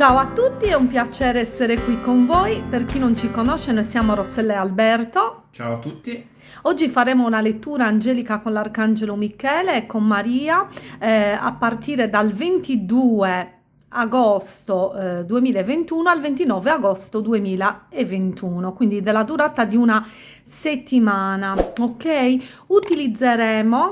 Ciao a tutti, è un piacere essere qui con voi. Per chi non ci conosce, noi siamo Rossella e Alberto. Ciao a tutti. Oggi faremo una lettura angelica con l'Arcangelo Michele e con Maria eh, a partire dal 22 agosto eh, 2021 al 29 agosto 2021 quindi della durata di una settimana ok utilizzeremo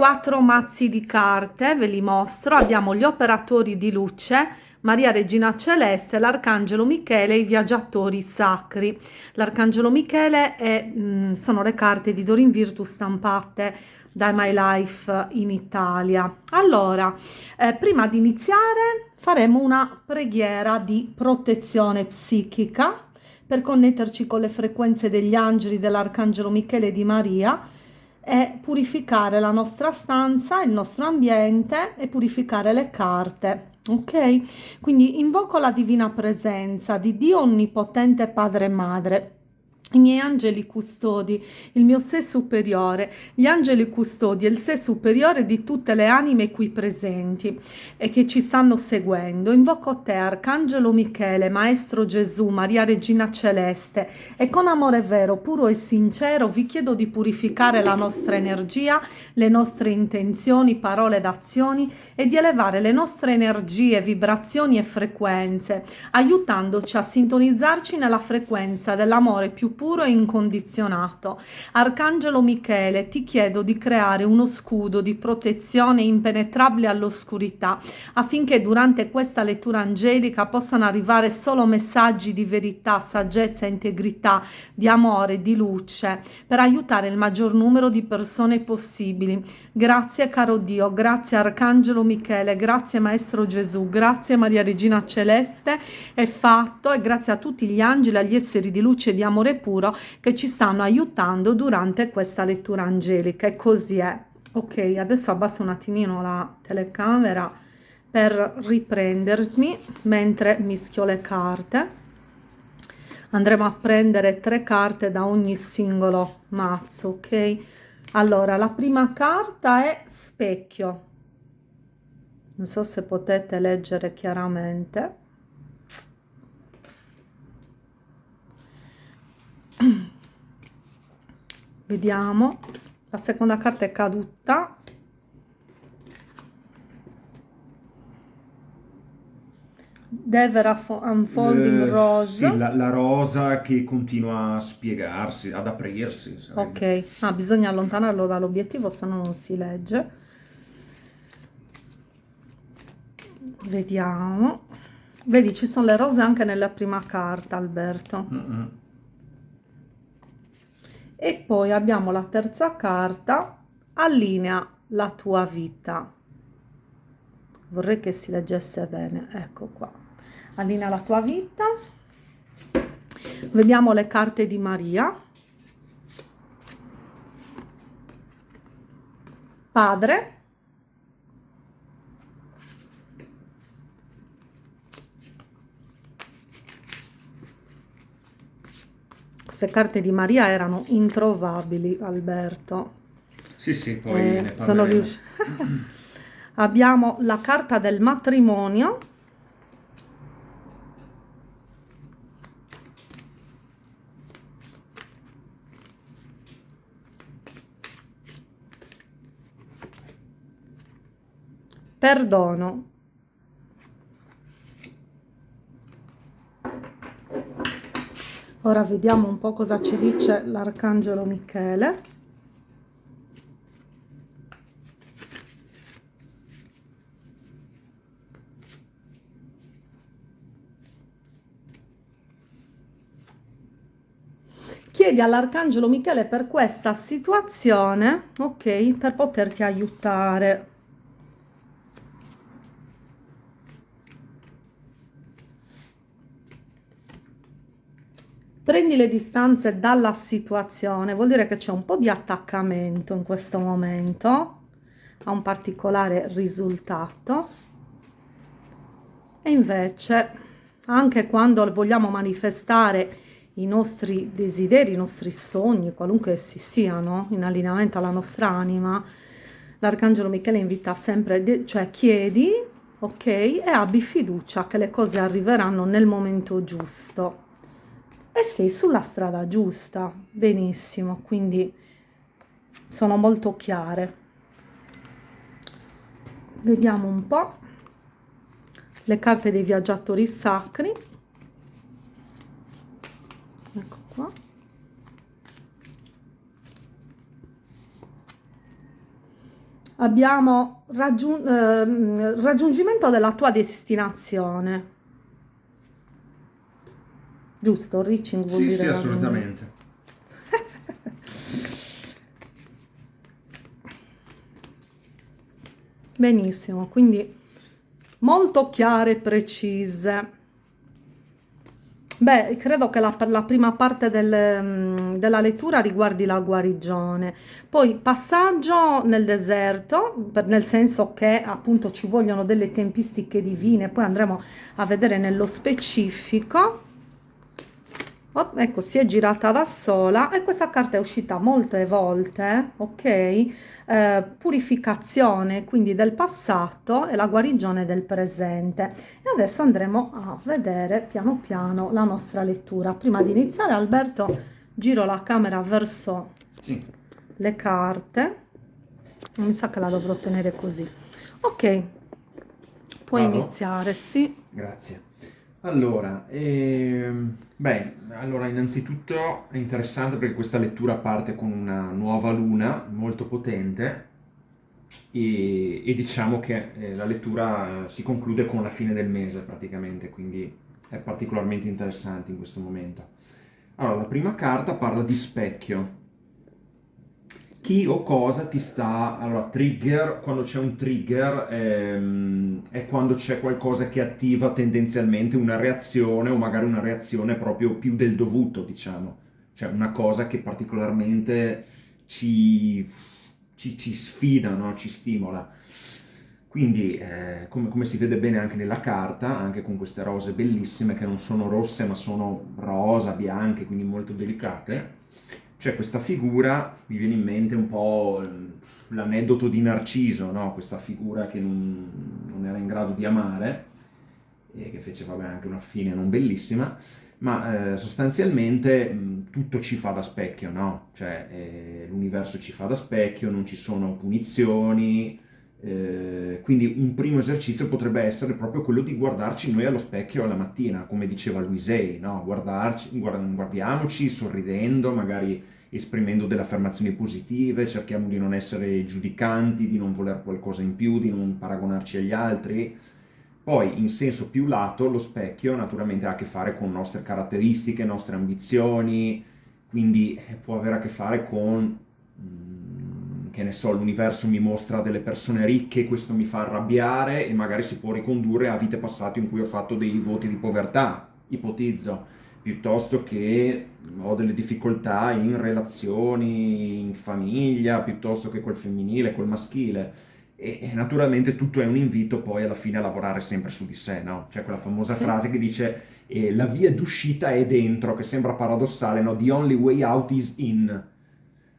quattro mazzi di carte, ve li mostro, abbiamo gli operatori di luce, Maria Regina Celeste, l'Arcangelo Michele e i viaggiatori sacri. L'Arcangelo Michele è, mh, mm, sono le carte di Dorin Virtus stampate da My Life in Italia. Allora, eh, prima di iniziare faremo una preghiera di protezione psichica per connetterci con le frequenze degli angeli dell'Arcangelo Michele e di Maria è purificare la nostra stanza, il nostro ambiente e purificare le carte. Ok? Quindi invoco la divina presenza di Dio Onnipotente Padre e Madre i miei angeli custodi, il mio sé superiore, gli angeli custodi e il sé superiore di tutte le anime qui presenti e che ci stanno seguendo. Invoco te, Arcangelo Michele, Maestro Gesù, Maria Regina Celeste e con amore vero, puro e sincero vi chiedo di purificare la nostra energia, le nostre intenzioni, parole ed azioni e di elevare le nostre energie, vibrazioni e frequenze, aiutandoci a sintonizzarci nella frequenza dell'amore più puro e incondizionato. Arcangelo Michele, ti chiedo di creare uno scudo di protezione impenetrabile all'oscurità, affinché durante questa lettura angelica possano arrivare solo messaggi di verità, saggezza, integrità, di amore, di luce, per aiutare il maggior numero di persone possibili. Grazie caro Dio, grazie Arcangelo Michele, grazie Maestro Gesù, grazie Maria Regina Celeste, è fatto e grazie a tutti gli angeli, agli esseri di luce e di amore puro puro che ci stanno aiutando durante questa lettura angelica e così è. Ok, adesso abbasso un attimino la telecamera per riprendermi mentre mischio le carte. Andremo a prendere tre carte da ogni singolo mazzo, ok? Allora, la prima carta è specchio. Non so se potete leggere chiaramente. vediamo. La seconda carta è caduta. Dever Unfolding eh, Rose. sì, la, la, rosa che continua a spiegarsi, ad aprirsi sarebbe. ok, ah, bisogna allontanarlo dall'obiettivo se no non si legge. Vediamo. Vedi ci sono le rose anche nella prima carta Alberto. Mm -mm e poi abbiamo la terza carta allinea la tua vita. Vorrei che si leggesse bene ecco qua. Allinea la tua vita. Vediamo le carte di Maria. Padre queste carte di Maria erano introvabili, Alberto. Sì, sì, poi eh, ne sono riuscita. Abbiamo la carta del matrimonio. Perdono. Ora vediamo un po' cosa ci dice l'Arcangelo Michele. Chiedi all'Arcangelo Michele per questa situazione, ok, per poterti aiutare. Prendi le distanze dalla situazione, vuol dire che c'è un po' di attaccamento in questo momento a un particolare risultato e invece anche quando vogliamo manifestare i nostri desideri, i nostri sogni, qualunque essi siano, in allineamento alla nostra anima, l'Arcangelo Michele invita sempre, cioè chiedi ok? E abbi fiducia che le cose arriveranno nel momento giusto. E sei sulla strada giusta, benissimo, quindi sono molto chiare. Vediamo un po' le carte dei viaggiatori sacri. Ecco qua. Abbiamo raggiun eh, raggiungimento della tua destinazione. Giusto, reaching vuol Sì, dire sì, assolutamente. Benissimo, quindi molto chiare e precise. Beh, credo che la, la prima parte del, mm, della lettura riguardi la guarigione, poi passaggio nel deserto, per- nel senso che appunto ci vogliono delle tempistiche divine, poi andremo a vedere nello specifico. Oh, ecco, si è girata da sola e questa carta è uscita molte volte, ok? Eh, purificazione quindi del passato e la guarigione del presente. E adesso andremo a vedere piano piano la nostra lettura. Prima di iniziare, Alberto, giro la camera verso Sì. le carte. Mi sa che la dovrò tenere così. Ok, puoi Vado? iniziare, sì. Grazie. Allora, ehm, beh, allora innanzitutto è interessante perché questa lettura parte con una nuova luna molto potente e, e diciamo che eh, la lettura eh, si conclude con la fine del mese praticamente, quindi è particolarmente interessante in questo momento. Allora, la prima carta parla di specchio. Chi o cosa ti sta... Allora, trigger, quando c'è un trigger ehm, è quando c'è qualcosa che attiva tendenzialmente una reazione o magari una reazione proprio più del dovuto, diciamo. Cioè una cosa che particolarmente ci, ci, ci sfida, no? Ci stimola. Quindi, eh, come, come si vede bene anche nella carta, anche con queste rose bellissime che non sono rosse ma sono rosa, bianche, quindi molto delicate, c'è questa figura, mi viene in mente un po' l'aneddoto di Narciso, no? Questa figura che non, non era in grado di amare, e che fece vabbè, anche una fine non bellissima, ma eh, sostanzialmente mh, tutto ci fa da specchio, no? Cioè eh, l'universo ci fa da specchio, non ci sono punizioni, eh, quindi un primo esercizio potrebbe essere proprio quello di guardarci noi allo specchio alla mattina, come diceva Luisei, no? Guardarci, guard- guardiamoci sorridendo, magari esprimendo delle affermazioni positive, cerchiamo di non essere giudicanti, di non voler qualcosa in più, di non paragonarci agli altri. Poi, in senso più lato, lo specchio naturalmente ha a che fare con nostre caratteristiche, nostre ambizioni, quindi eh, può avere a che fare con mm, che ne so, l'universo mi mostra delle persone ricche, questo mi fa arrabbiare e magari si può ricondurre a vite passate in cui ho fatto dei voti di povertà, ipotizzo, piuttosto che ho delle difficoltà in relazioni, in famiglia, piuttosto che col femminile, col maschile. E, e naturalmente tutto è un invito poi alla fine a lavorare sempre su di sé, no? C'è quella famosa Sì. frase che dice eh, la via d'uscita è dentro, che sembra paradossale, no? The only way out is in.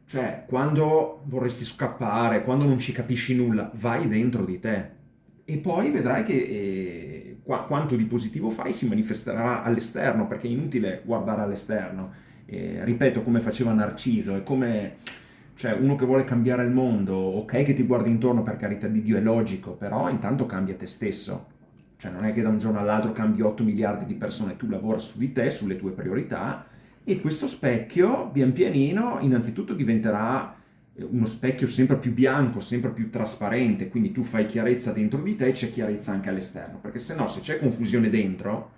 Cioè, quando vorresti scappare, quando non ci capisci nulla, vai dentro di te. E poi vedrai che eh, qua- quanto di positivo fai si manifesterà all'esterno, perché è inutile guardare all'esterno. Eh, ripeto, come faceva Narciso, è come cioè, uno che vuole cambiare il mondo, ok che ti guardi intorno per carità di Dio, è logico, però intanto cambia te stesso. Cioè, non è che da un giorno all'altro cambi 8 miliardi di persone, tu lavora su di te, sulle tue priorità, e questo specchio, pian pianino, innanzitutto diventerà eh, uno specchio sempre più bianco, sempre più trasparente, quindi tu fai chiarezza dentro di te e c'è chiarezza anche all'esterno, perché se no, se c'è confusione dentro,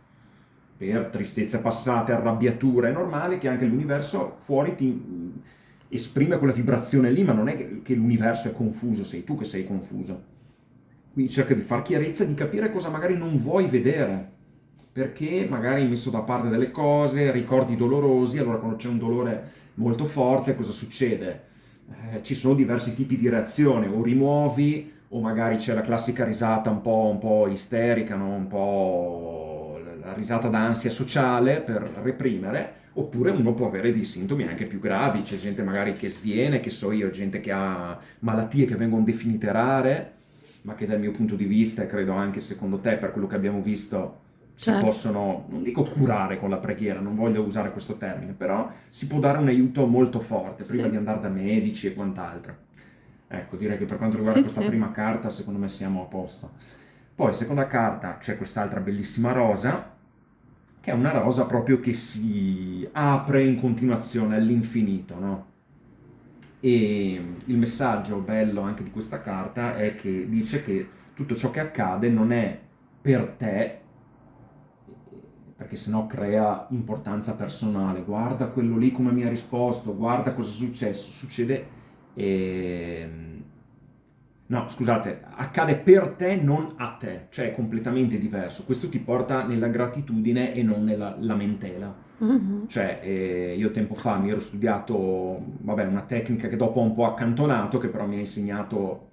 per tristezze passate, arrabbiature, è normale che anche l'universo fuori ti mh, esprime quella vibrazione lì, ma non è che l'universo è confuso, sei tu che sei confuso. Quindi cerca di far chiarezza, di capire cosa magari non vuoi vedere, perché magari hai messo da parte delle cose, ricordi dolorosi, allora quando c'è un dolore molto forte cosa succede? Eh, ci sono diversi tipi di reazione, o rimuovi, o magari c'è la classica risata un po', un po' isterica, no? un po' la risata d'ansia sociale per reprimere, oppure uno può avere dei sintomi anche più gravi, c'è gente magari che sviene, che so io, gente che ha malattie che vengono definite rare, ma che dal mio punto di vista, e credo anche secondo te, per quello che abbiamo visto, si Certo. possono, non dico curare con la preghiera, non voglio usare questo termine, però si può dare un aiuto molto forte prima Sì. di andare da medici e quant'altro. Ecco, direi che per quanto riguarda Sì, questa sì. prima carta, secondo me siamo a posto. Poi, seconda carta, c'è quest'altra bellissima rosa, che è una rosa proprio che si apre in continuazione all'infinito, no? E il messaggio bello anche di questa carta è che dice che tutto ciò che accade non è per te, perché sennò crea importanza personale. Guarda quello lì come mi ha risposto, guarda cosa è successo. Succede... ehm, No, scusate, accade per te, non a te, cioè è completamente diverso. Questo ti porta nella gratitudine e non nella lamentela. Mhm. Cioè, eh, io tempo fa mi ero studiato, vabbè, una tecnica che dopo ho un po' accantonato, che però mi ha insegnato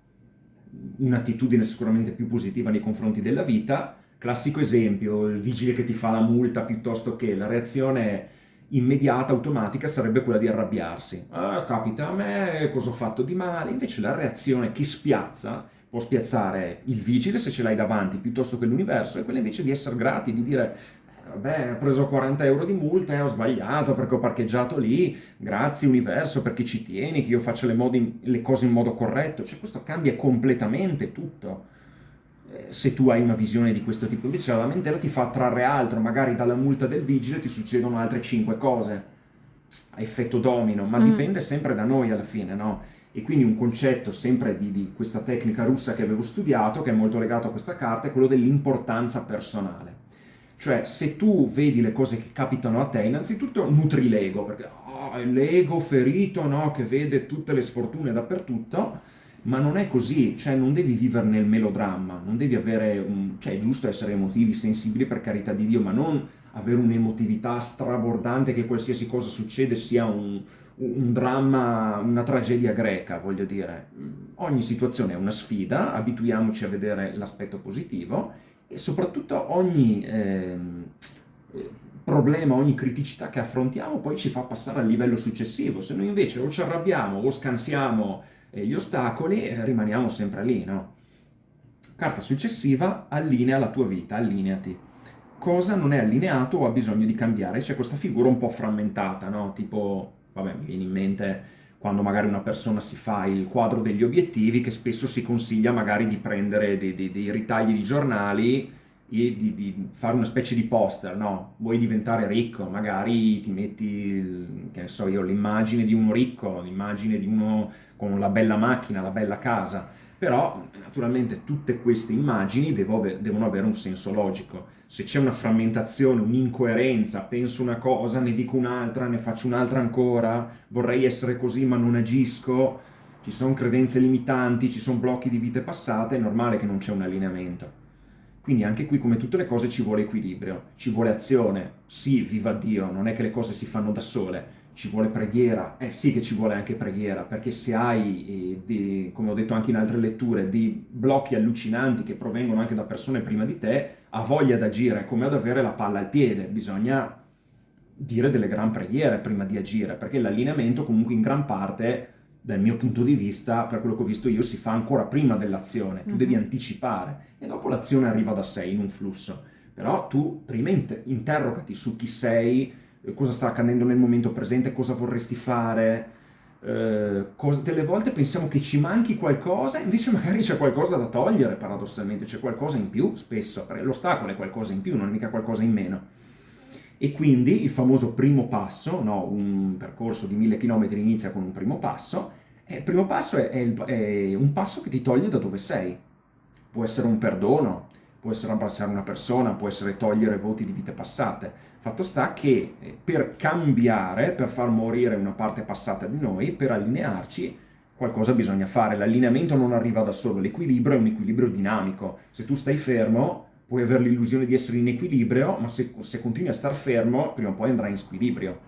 un'attitudine sicuramente più positiva nei confronti della vita. Classico esempio, il vigile che ti fa la multa piuttosto che la reazione immediata, automatica, sarebbe quella di arrabbiarsi. Ah, capita a me, cosa ho fatto di male? Invece la reazione che spiazza può spiazzare il vigile se ce l'hai davanti, piuttosto che l'universo, è quella invece di essere grati, di dire Vabbè, ho preso 40 euro di multa e ho sbagliato perché ho parcheggiato lì. Grazie universo perché ci tieni, che io faccia le, modi- le cose in modo corretto. Cioè, questo cambia completamente tutto. Eh, Se tu hai una visione di questo tipo, invece la lamentela ti fa trarre altro, magari dalla multa del vigile ti succedono altre 5 cose a effetto domino, ma Mm. dipende sempre da noi alla fine, no? E quindi un concetto sempre di, di questa tecnica russa che avevo studiato, che è molto legato a questa carta, è quello dell'importanza personale. Cioè, se tu vedi le cose che capitano a te, innanzitutto nutri l'ego, perché oh, l'ego ferito, no? Che vede tutte le sfortune dappertutto, ma non è così, cioè non devi vivere nel melodramma, non devi avere un... cioè è giusto essere emotivi, sensibili per carità di Dio, ma non avere un'emotività strabordante che qualsiasi cosa succede sia un, un dramma, una tragedia greca, voglio dire. Ogni situazione è una sfida, abituiamoci a vedere l'aspetto positivo e soprattutto ogni ehm, eh, problema, ogni criticità che affrontiamo poi ci fa passare al livello successivo. Se noi invece o ci arrabbiamo o scansiamo gli ostacoli, eh, rimaniamo sempre lì, no? Carta successiva, allinea la tua vita, allineati. Cosa non è allineato o ha bisogno di cambiare? C'è questa figura un po' frammentata, no? Tipo, vabbè, mi viene in mente quando magari una persona si fa il quadro degli obiettivi, che spesso si consiglia magari di prendere dei, dei- dei ritagli di giornali di, di fare una specie di poster, no? Vuoi diventare ricco, magari ti metti, che ne so io, l'immagine di uno ricco, l'immagine di uno con la bella macchina, la bella casa, però naturalmente tutte queste immagini devono avere un senso logico. Se c'è una frammentazione, un'incoerenza, penso una cosa, ne dico un'altra, ne faccio un'altra ancora, vorrei essere così ma non agisco, ci sono credenze limitanti, ci sono blocchi di vite passate, è normale che non c'è un allineamento. Quindi anche qui, come tutte le cose, ci vuole equilibrio, ci vuole azione. Sì, viva Dio, non è che le cose si fanno da sole, ci vuole preghiera. Eh sì che ci vuole anche preghiera, perché se hai, eh, dei- come ho detto anche in altre letture, dei blocchi allucinanti che provengono anche da persone prima di te, ha voglia d'agire, come ad avere la palla al piede. Bisogna dire delle gran preghiere prima di agire, perché l'allineamento comunque in gran parte, dal mio punto di vista, per quello che ho visto io, si fa ancora prima dell'azione. Tu Mhm. devi anticipare e dopo l'azione arriva da sé in un flusso. Però tu prima int- interrogati su chi sei, eh, cosa sta accadendo nel momento presente, cosa vorresti fare. eh, delle volte pensiamo che ci manchi qualcosa, invece magari c'è qualcosa da togliere, paradossalmente, c'è qualcosa in più spesso, perché l'ostacolo è qualcosa in più, non è mica qualcosa in meno. E quindi il famoso primo passo, no, un percorso di mille chilometri inizia con un primo passo, e il primo passo è, è il- è un passo che ti toglie da dove sei. Può essere un perdono, può essere abbracciare una persona, può essere togliere voti di vite passate. Fatto sta che eh, per cambiare, per far morire una parte passata di noi, per allinearci, qualcosa bisogna fare. L'allineamento non arriva da solo, l'equilibrio è un equilibrio dinamico. Se tu stai fermo, puoi avere l'illusione di essere in equilibrio, ma se, se continui a star fermo, prima o poi andrai in squilibrio.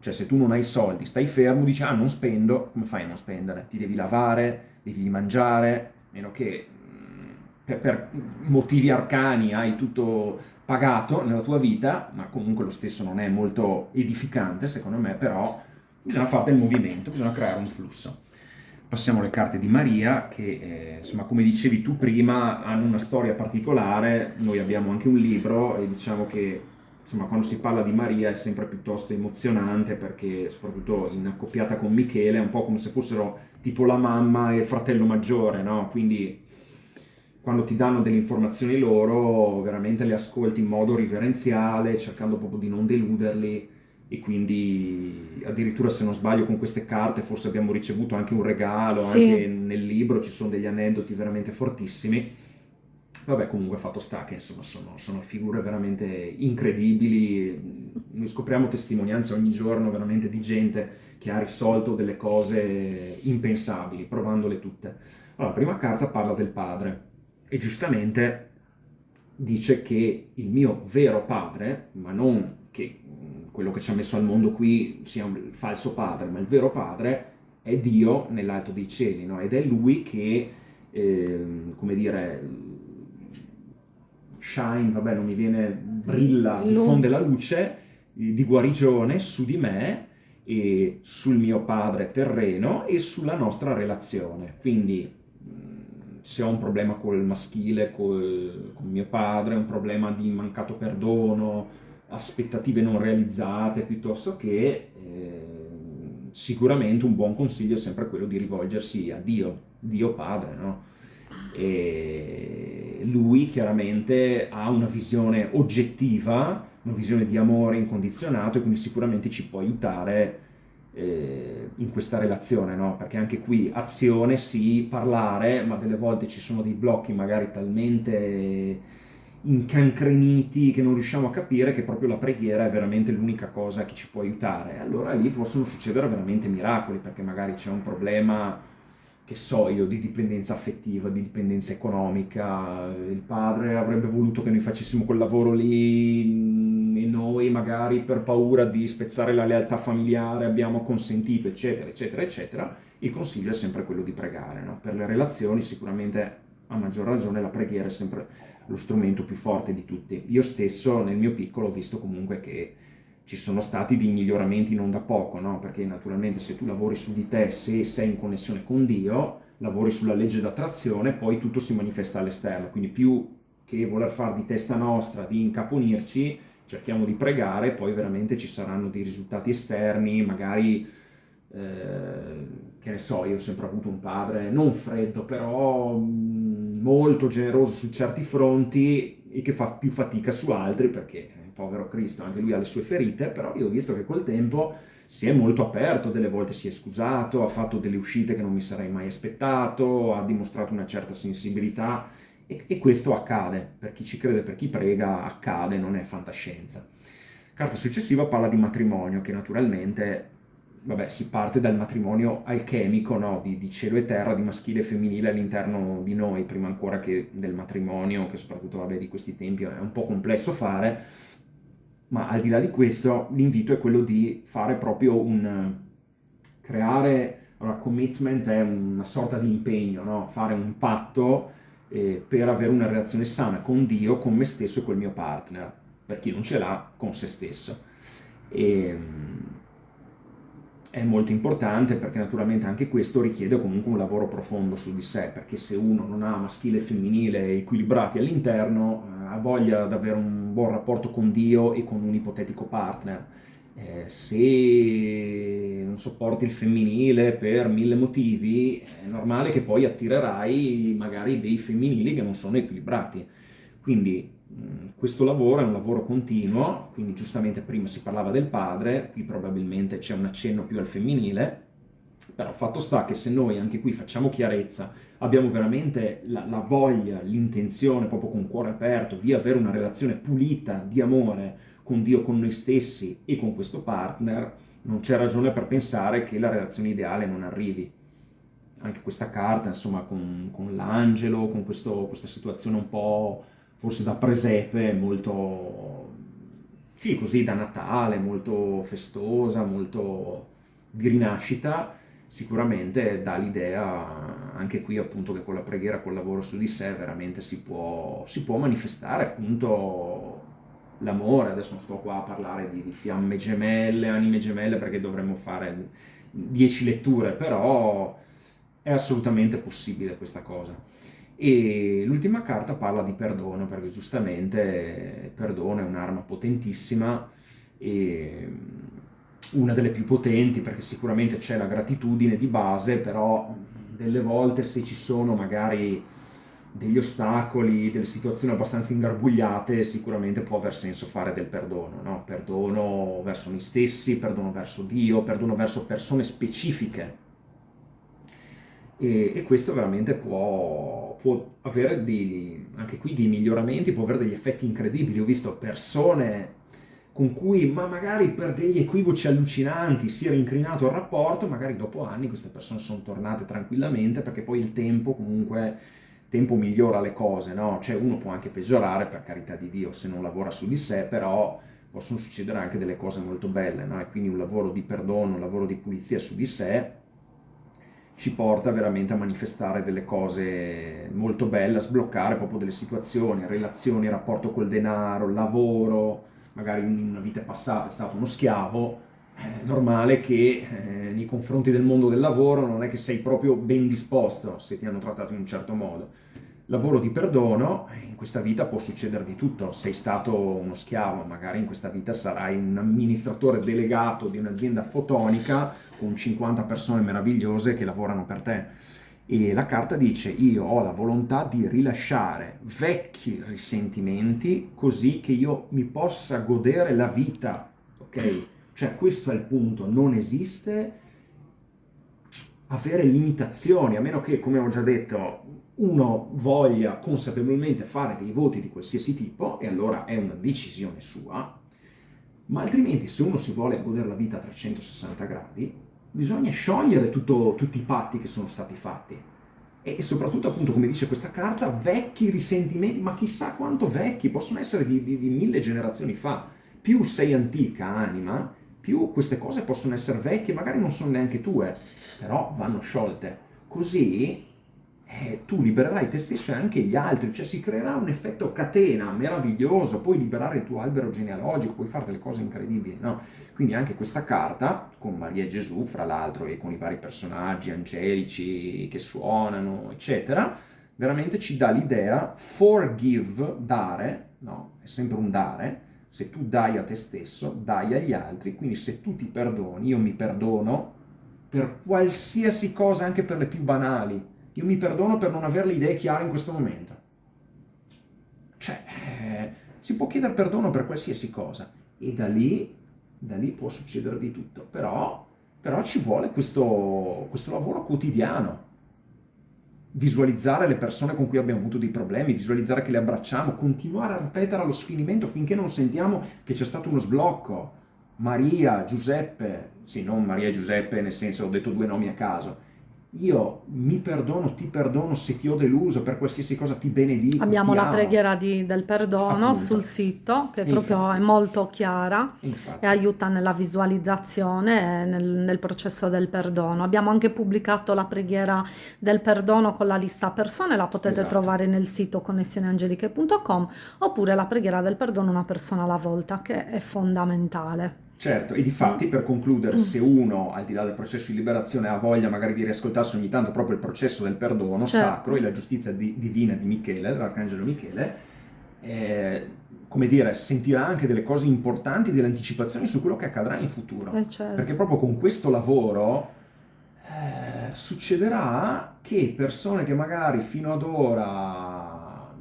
Cioè, se tu non hai soldi, stai fermo, dici, ah, non spendo, come fai a non spendere? Ti devi lavare, devi mangiare, meno che mm, per, per motivi arcani hai tutto pagato nella tua vita, ma comunque lo stesso non è molto edificante, secondo me, però bisogna fare del movimento, bisogna creare un flusso. Passiamo alle carte di Maria che, eh, insomma, come dicevi tu prima, hanno una storia particolare, noi abbiamo anche un libro e diciamo che insomma, quando si parla di Maria è sempre piuttosto emozionante perché soprattutto in accoppiata con Michele è un po' come se fossero tipo la mamma e il fratello maggiore, no? Quindi quando ti danno delle informazioni loro veramente le ascolti in modo riverenziale, cercando proprio di non deluderli e quindi addirittura se non sbaglio con queste carte forse abbiamo ricevuto anche un regalo, sì. anche nel libro ci sono degli aneddoti veramente fortissimi. Vabbè, comunque fatto sta che insomma sono, sono figure veramente incredibili, noi scopriamo testimonianze ogni giorno veramente di gente che ha risolto delle cose impensabili, provandole tutte. Allora, la prima carta parla del padre e giustamente dice che il mio vero padre, ma non che quello che ci ha messo al mondo qui sia un falso padre, ma il vero padre è Dio nell'alto dei cieli, no? ed è Lui che, eh, come dire, shine, vabbè non mi viene, brilla, diffonde la luce di guarigione su di me e sul mio padre terreno e sulla nostra relazione. Quindi se ho un problema col maschile, col, con mio padre, un problema di mancato perdono, aspettative non realizzate, piuttosto che eh, sicuramente un buon consiglio è sempre quello di rivolgersi a Dio, Dio Padre, no? E lui chiaramente ha una visione oggettiva, una visione di amore incondizionato e quindi sicuramente ci può aiutare eh, in questa relazione, no? Perché anche qui azione sì, parlare, ma delle volte ci sono dei blocchi magari talmente incancreniti che non riusciamo a capire che proprio la preghiera è veramente l'unica cosa che ci può aiutare. Allora lì possono succedere veramente miracoli, perché magari c'è un problema, che so io, di dipendenza affettiva, di dipendenza economica, il padre avrebbe voluto che noi facessimo quel lavoro lì e noi magari per paura di spezzare la lealtà familiare abbiamo consentito, eccetera, eccetera, eccetera. Il consiglio è sempre quello di pregare, no? Per le relazioni sicuramente a maggior ragione la preghiera è sempre lo strumento più forte di tutti. Io stesso nel mio piccolo ho visto comunque che ci sono stati dei miglioramenti non da poco, no? perché naturalmente se tu lavori su di te, se sei in connessione con Dio, lavori sulla legge d'attrazione, poi tutto si manifesta all'esterno, quindi più che voler fare di testa nostra, di incaponirci, cerchiamo di pregare, poi veramente ci saranno dei risultati esterni, magari, eh, che ne so, io ho sempre avuto un padre non freddo, però molto generoso su certi fronti e che fa più fatica su altri perché, povero Cristo, anche lui ha le sue ferite, però io ho visto che col tempo si è molto aperto, delle volte si è scusato, ha fatto delle uscite che non mi sarei mai aspettato, ha dimostrato una certa sensibilità e, e questo accade, per chi ci crede, per chi prega, accade, non è fantascienza. Carta successiva parla di matrimonio, che naturalmente vabbè, si parte dal matrimonio alchemico, no? di, di, cielo e terra, di maschile e femminile all'interno di noi, prima ancora che del matrimonio, che soprattutto vabbè, di questi tempi è un po' complesso fare, ma al di là di questo l'invito è quello di fare proprio un... creare, allora commitment è una sorta di impegno, no? fare un patto eh, per avere una relazione sana con Dio, con me stesso e col mio partner, per chi non ce l'ha, con se stesso. E, ehm, è molto importante perché naturalmente anche questo richiede comunque un lavoro profondo su di sé, perché se uno non ha maschile e femminile equilibrati all'interno, eh, ha voglia di avere un buon rapporto con Dio e con un ipotetico partner. Eh, se non sopporti il femminile per mille motivi, è normale che poi attirerai magari dei femminili che non sono equilibrati. Quindi questo lavoro è un lavoro continuo, quindi giustamente prima si parlava del padre, qui probabilmente c'è un accenno più al femminile, però fatto sta che se noi anche qui facciamo chiarezza, abbiamo veramente la, la voglia, l'intenzione, proprio con cuore aperto, di avere una relazione pulita di amore con Dio, con noi stessi e con questo partner, non c'è ragione per pensare che la relazione ideale non arrivi. Anche questa carta, insomma, con, con l'angelo, con questo, questa situazione un po' forse da presepe, molto, sì, così da Natale, molto festosa, molto di rinascita, sicuramente dà l'idea anche qui appunto che con la preghiera, col lavoro su di sé, veramente si può, si può manifestare appunto l'amore, adesso non sto qua a parlare di, di, fiamme gemelle, anime gemelle, perché dovremmo fare dieci letture, però è assolutamente possibile questa cosa. E l'ultima carta parla di perdono, perché giustamente il perdono è un'arma potentissima e una delle più potenti, perché sicuramente c'è la gratitudine di base, però delle volte se ci sono magari degli ostacoli, delle situazioni abbastanza ingarbugliate, sicuramente può aver senso fare del perdono, no? Perdono verso noi stessi, perdono verso Dio, perdono verso persone specifiche. E, e questo veramente può, può avere dei, anche qui dei miglioramenti, può avere degli effetti incredibili. Ho visto persone con cui ma magari per degli equivoci allucinanti si era incrinato il rapporto, magari dopo anni queste persone sono tornate tranquillamente perché poi il tempo comunque tempo migliora le cose, no? Cioè uno può anche peggiorare, per carità di Dio, se non lavora su di sé, però possono succedere anche delle cose molto belle, no? E quindi un lavoro di perdono, un lavoro di pulizia su di sé ci porta veramente a manifestare delle cose molto belle, a sbloccare proprio delle situazioni, relazioni, rapporto col denaro, lavoro, magari in una vita passata è stato uno schiavo, è normale che eh, nei confronti del mondo del lavoro non è che sei proprio ben disposto se ti hanno trattato in un certo modo. Lavoro di perdono, in questa vita può succedere di tutto, sei stato uno schiavo, magari in questa vita sarai un amministratore delegato di un'azienda fotonica con 50 persone meravigliose che lavorano per te. E la carta dice io ho la volontà di rilasciare vecchi risentimenti così che io mi possa godere la vita, ok? Cioè questo è il punto, non esiste avere limitazioni, a meno che, come ho già detto, uno voglia consapevolmente fare dei voti di qualsiasi tipo, e allora è una decisione sua, ma altrimenti se uno si vuole godere la vita a 360 gradi, bisogna sciogliere tutto, tutti i patti che sono stati fatti. E soprattutto, appunto, come dice questa carta, vecchi risentimenti, ma chissà quanto vecchi, possono essere di, di, di mille generazioni fa. Più sei antica anima, più queste cose possono essere vecchie, magari non sono neanche tue, però vanno sciolte. Così eh, tu libererai te stesso e anche gli altri, cioè si creerà un effetto catena meraviglioso, puoi liberare il tuo albero genealogico, puoi fare delle cose incredibili, no? Quindi anche questa carta, con Maria e Gesù, fra l'altro, e con i vari personaggi angelici che suonano, eccetera, veramente ci dà l'idea, forgive, dare, no? È sempre un dare, se tu dai a te stesso, dai agli altri, quindi se tu ti perdoni, io mi perdono per qualsiasi cosa, anche per le più banali, io mi perdono per non avere le idee chiare in questo momento. Cioè, eh, si può chiedere perdono per qualsiasi cosa e da lì, da lì può succedere di tutto, però, però ci vuole questo, questo lavoro quotidiano visualizzare le persone con cui abbiamo avuto dei problemi, visualizzare che le abbracciamo, continuare a ripetere allo sfinimento finché non sentiamo che c'è stato uno sblocco. Maria, Giuseppe, sì, non Maria e Giuseppe nel senso ho detto due nomi a caso, io mi perdono, ti perdono se ti ho deluso per qualsiasi cosa, ti benedico. Abbiamo ti la amo. preghiera di, del perdono Appunto. sul sito che E proprio infatti. è molto chiara Infatti. e aiuta nella visualizzazione e nel, nel processo del perdono. Abbiamo anche pubblicato la preghiera del perdono con la lista persone, la potete Esatto. trovare nel sito connessioneangeliche.com oppure la preghiera del perdono una persona alla volta che è fondamentale. Certo, e di fatti per concludere, Mm. se uno al di là del processo di liberazione ha voglia magari di riascoltarsi ogni tanto proprio il processo del perdono Certo. sacro e la giustizia di- divina di Michele, dell'arcangelo Michele, eh, come dire, sentirà anche delle cose importanti, delle anticipazioni su quello che accadrà in futuro. Eh, certo. Perché proprio con questo lavoro eh, succederà che persone che magari fino ad ora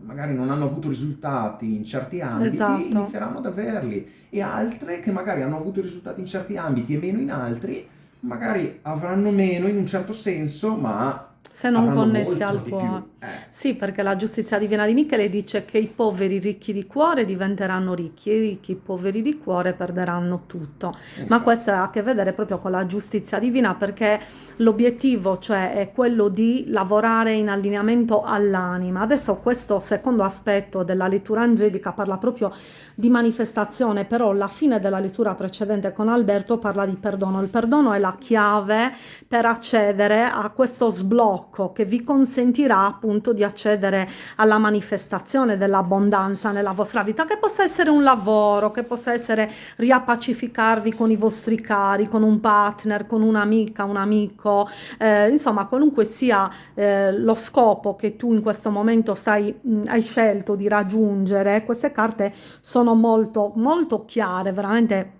magari non hanno avuto risultati in certi ambiti Esatto. inizieranno ad averli e altre che magari hanno avuto risultati in certi ambiti e meno in altri magari avranno meno in un certo senso ma Se non connessi al cuore. Eh, Sì, perché la giustizia divina di Michele dice che i poveri ricchi di cuore diventeranno ricchi e i ricchi poveri di cuore perderanno tutto. Ma infatti. questo ha a che vedere proprio con la giustizia divina perché l'obiettivo, cioè, è quello di lavorare in allineamento all'anima. Adesso questo secondo aspetto della lettura angelica parla proprio di manifestazione, però la fine della lettura precedente con Alberto parla di perdono. Il perdono è la chiave per accedere a questo sblocco sblocco che vi consentirà appunto di accedere alla manifestazione dell'abbondanza nella vostra vita, che possa essere un lavoro, che possa essere riappacificarvi con i vostri cari, con un partner, con un'amica, un amico, eh, insomma qualunque sia eh, lo scopo che tu in questo momento stai, mh, hai scelto di raggiungere, queste carte sono molto molto chiare, veramente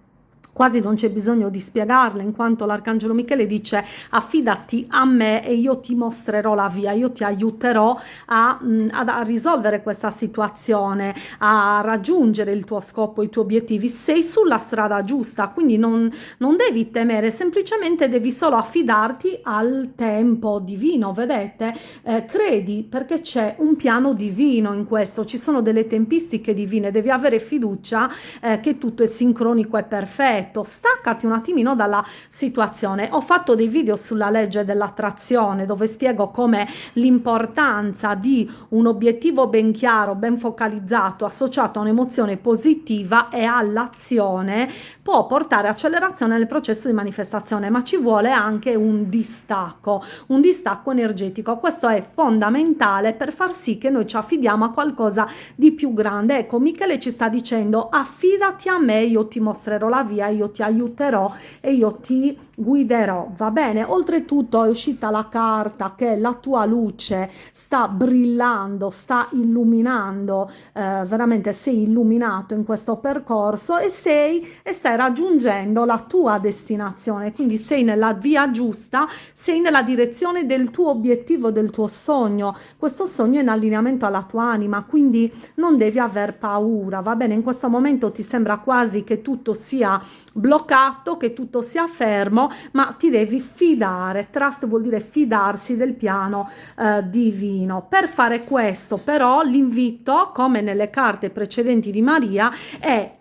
quasi non c'è bisogno di spiegarle in quanto l'arcangelo Michele dice affidati a me e io ti mostrerò la via io ti aiuterò a, a, risolvere questa situazione a raggiungere il tuo scopo i tuoi obiettivi. Sei sulla strada giusta quindi non, non devi temere semplicemente devi solo affidarti al tempo divino vedete? Eh, credi perché c'è un piano divino in questo ci sono delle tempistiche divine devi avere fiducia eh, che tutto è sincronico e perfetto detto staccati un attimino dalla situazione. Ho fatto dei video sulla legge dell'attrazione dove spiego come l'importanza di un obiettivo ben chiaro ben focalizzato associato a un'emozione positiva e all'azione può portare accelerazione nel processo di manifestazione ma ci vuole anche un distacco un distacco energetico. Questo è fondamentale per far sì che noi ci affidiamo a qualcosa di più grande. Ecco Michele ci sta dicendo affidati a me io ti mostrerò la via io ti aiuterò e io ti guiderò. Va bene? Oltretutto è uscita la carta che la tua luce sta brillando sta illuminando eh, veramente sei illuminato in questo percorso e sei e stai raggiungendo la tua destinazione. Quindi sei nella via giusta sei nella direzione del tuo obiettivo del tuo sogno. Questo sogno è in allineamento alla tua anima quindi non devi aver paura va bene? In questo momento ti sembra quasi che tutto sia bloccato, che tutto sia fermo, ma ti devi fidare. Trust vuol dire fidarsi del piano eh, divino. Per fare questo però l'invito, come nelle carte precedenti di Maria, è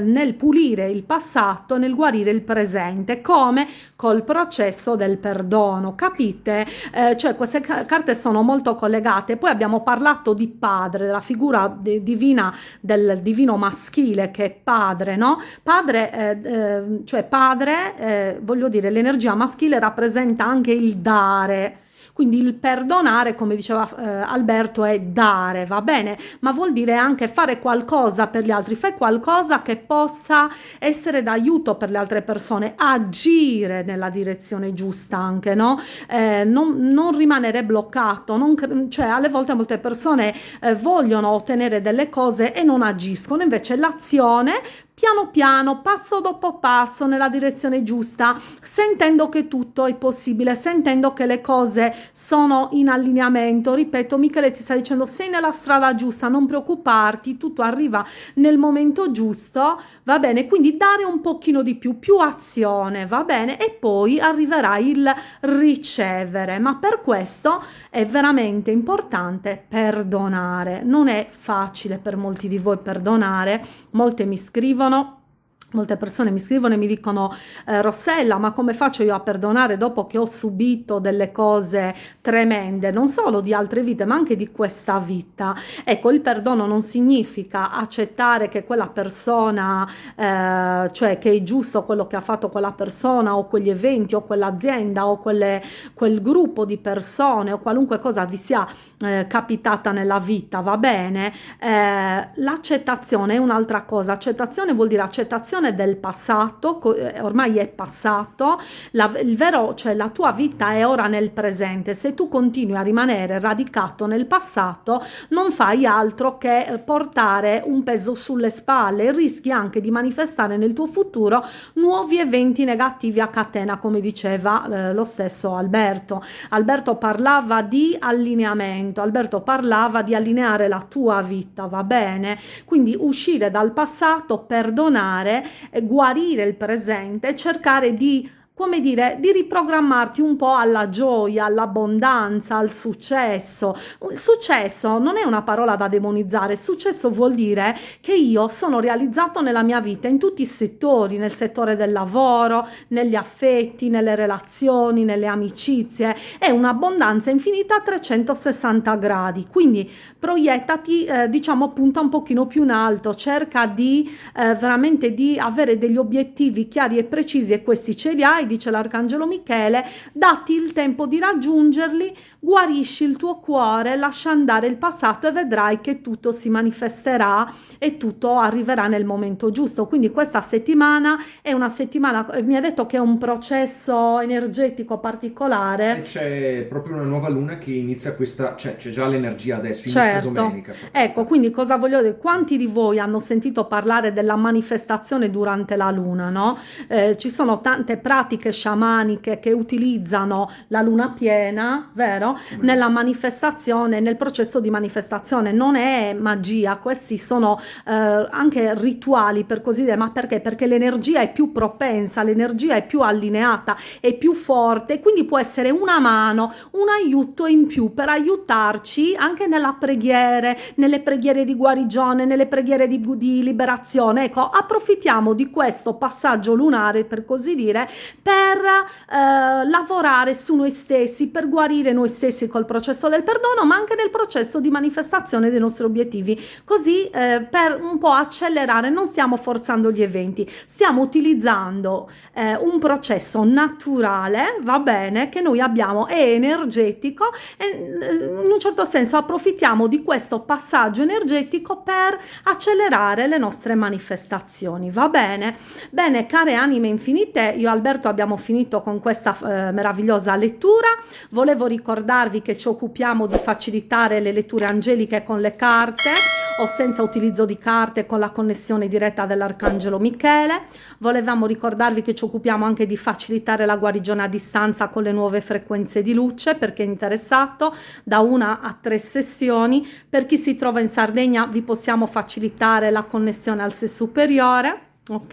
nel pulire il passato, nel guarire il presente, come col processo del perdono, capite? Eh, cioè queste carte sono molto collegate. Poi abbiamo parlato di padre, della figura de divina del divino maschile che è padre, no? Padre, eh, eh cioè padre, eh, voglio dire, l'energia maschile rappresenta anche il dare quindi il perdonare, come diceva eh, Alberto, è dare, va bene? Ma vuol dire anche fare qualcosa per gli altri, fai qualcosa che possa essere d'aiuto per le altre persone, agire nella direzione giusta anche, no? Eh, non, non, rimanere bloccato, non, cioè alle volte molte persone eh, vogliono ottenere delle cose e non agiscono, invece l'azione piano piano, passo dopo passo, nella direzione giusta, sentendo che tutto è possibile, sentendo che le cose sono in allineamento. Ripeto, Michele ti sta dicendo sei nella strada giusta, non preoccuparti, tutto arriva nel momento giusto, va bene? Quindi dare un pochino di più, più azione, va bene? E poi arriverà il ricevere, ma per questo è veramente importante perdonare. Non è facile per molti di voi perdonare, molte mi scrivono no Molte persone mi scrivono e mi dicono eh, Rossella ma come faccio io a perdonare dopo che ho subito delle cose tremende non solo di altre vite ma anche di questa vita? Ecco il perdono non significa accettare che quella persona eh, cioè che è giusto quello che ha fatto quella persona o quegli eventi o quell'azienda o quelle, quel gruppo di persone o qualunque cosa vi sia eh, capitata nella vita va bene? Eh, l'accettazione è un'altra cosa. Accettazione vuol dire accettazione situazione del passato, eh, ormai è passato, la, il vero, cioè la tua vita è ora nel presente, se tu continui a rimanere radicato nel passato non fai altro che eh, portare un peso sulle spalle e rischi anche di manifestare nel tuo futuro nuovi eventi negativi a catena come diceva eh, lo stesso Alberto. Alberto parlava di allineamento, Alberto parlava di allineare la tua vita, va bene? Quindi uscire dal passato, perdonare guarire il presente, cercare di come dire, di riprogrammarti un po' alla gioia, all'abbondanza, al successo. Successo non è una parola da demonizzare, successo vuol dire che io sono realizzato nella mia vita in tutti i settori, nel settore del lavoro, negli affetti, nelle relazioni, nelle amicizie, è un'abbondanza infinita a 360 gradi, quindi proiettati, eh, diciamo, punta un pochino più in alto, cerca di eh, veramente di avere degli obiettivi chiari e precisi e questi ce li hai avrai, dice l'Arcangelo Michele, datti il tempo di raggiungerli, guarisci il tuo cuore, lascia andare il passato e vedrai che tutto si manifesterà e tutto arriverà nel momento giusto. Quindi questa settimana è una settimana, mi ha detto che è un processo energetico particolare. C'è proprio una nuova luna che inizia questa, cioè c'è già l'energia adesso, certo. domenica. Ecco, quindi cosa voglio dire? Quanti di voi hanno sentito parlare della manifestazione durante la luna, no? Eh, ci sono tante pratiche sciamaniche che utilizzano la luna piena, vero? Nella manifestazione, nel processo di manifestazione. Non è magia, questi sono eh, anche rituali per così dire, ma perché? Perché l'energia è più propensa, l'energia è più allineata, è più forte, quindi può essere una mano, un aiuto in più per aiutarci anche nella preghiera, nelle preghiere di guarigione, nelle preghiere di, di liberazione. Ecco, approfittiamo di questo passaggio lunare, per così dire, per eh, lavorare su noi stessi, per guarire noi stessi col processo del perdono, ma anche nel processo di manifestazione dei nostri obiettivi. Così eh, per un po' accelerare, non stiamo forzando gli eventi, stiamo utilizzando eh, un processo naturale, va bene, che noi abbiamo, è energetico e eh, in un certo senso approfittiamo di questo passaggio energetico per accelerare le nostre manifestazioni, va bene? Bene, care anime infinite, io Alberto abbiamo finito con questa eh, meravigliosa lettura, volevo ricordarvi che ci occupiamo di facilitare le letture angeliche con le carte, o senza utilizzo di carte con la connessione diretta dell'Arcangelo Michele. Volevamo ricordarvi che ci occupiamo anche di facilitare la guarigione a distanza con le nuove frequenze di luce per chi è interessato, da una a tre sessioni. Per chi si trova in Sardegna vi possiamo facilitare la connessione al sé superiore ok?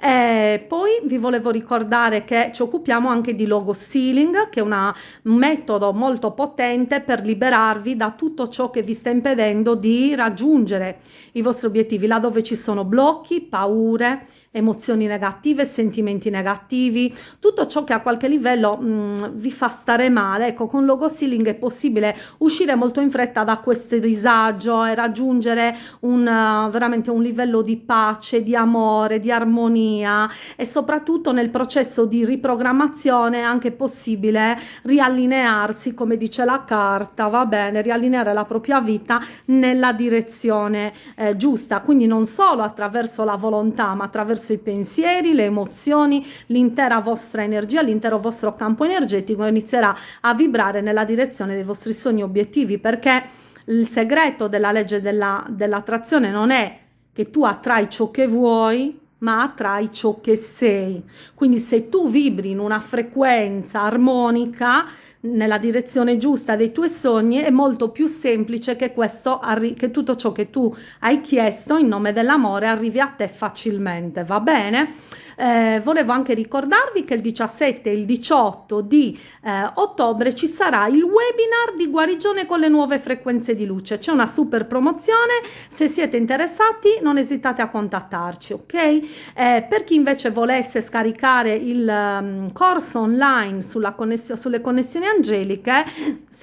Eh, poi vi volevo ricordare che ci occupiamo anche di logo stealing che è una, un metodo molto potente per liberarvi da tutto ciò che vi sta impedendo di raggiungere i vostri obiettivi là dove ci sono blocchi paure emozioni negative, sentimenti negativi, tutto ciò che a qualche livello mh, mm, vi fa stare male. Ecco, con logo sealing è possibile uscire molto in fretta da questo disagio e raggiungere un, uh, veramente un livello di pace, di amore, di armonia e soprattutto nel processo di riprogrammazione è anche possibile riallinearsi, come dice la carta, va bene, riallineare la propria vita nella direzione eh, giusta, quindi non solo attraverso la volontà, ma attraverso attraverso i pensieri, le emozioni, l'intera vostra energia, l'intero vostro campo energetico inizierà a vibrare nella direzione dei vostri sogni obiettivi perché il segreto della legge della, dell'attrazione non è che tu attrai ciò che vuoi, ma attrai ciò che sei. Quindi se tu vibri in una frequenza armonica, nella direzione giusta dei tuoi sogni è molto più semplice che, questo che tutto ciò che tu hai chiesto in nome dell'amore arrivi a te facilmente, va bene? Eh, volevo anche ricordarvi che il 17 e il 18 di eh, ottobre ci sarà il webinar di guarigione con le nuove frequenze di luce. C'è una super promozione, se siete interessati non esitate a contattarci, ok? Eh, per chi invece volesse scaricare il um, corso online connessio sulle connessioni angeliche,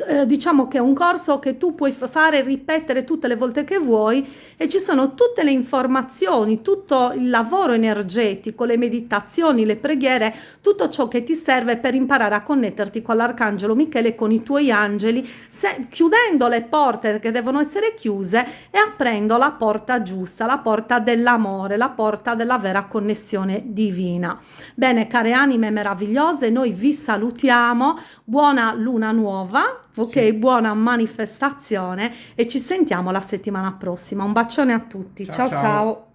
eh, diciamo che è un corso che tu puoi fare ripetere tutte le volte che vuoi e ci sono tutte le informazioni, tutto il lavoro energetico, le meditazioni, le preghiere, tutto ciò che ti serve per imparare a connetterti con l'Arcangelo Michele e con i tuoi angeli, se, chiudendo le porte che devono essere chiuse e aprendo la porta giusta, la porta dell'amore, la porta della vera connessione divina. Bene, care anime meravigliose, noi vi salutiamo, buona luna nuova, ok? Sì. Buona manifestazione e ci sentiamo la settimana prossima. Un bacione a tutti, ciao ciao! ciao. ciao.